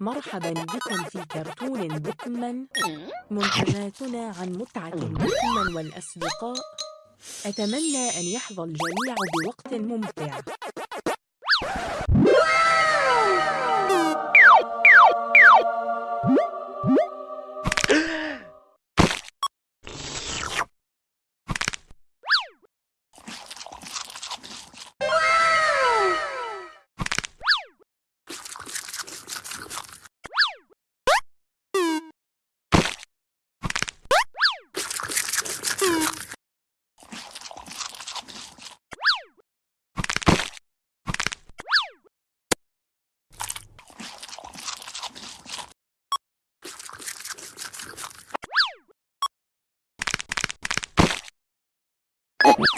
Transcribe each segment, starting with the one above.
مرحبا بكم في كرتون بوكمان منتجاتنا عن متعة بوكمان والأصدقاء أتمنى أن يحظى الجميع بوقت ممتع.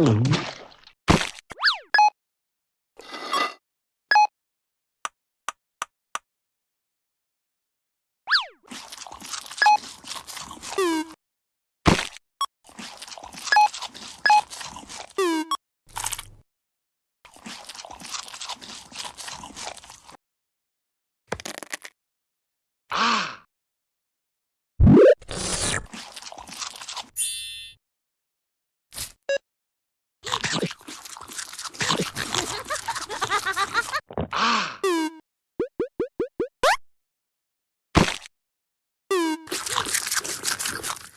Hello.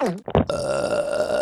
Uh...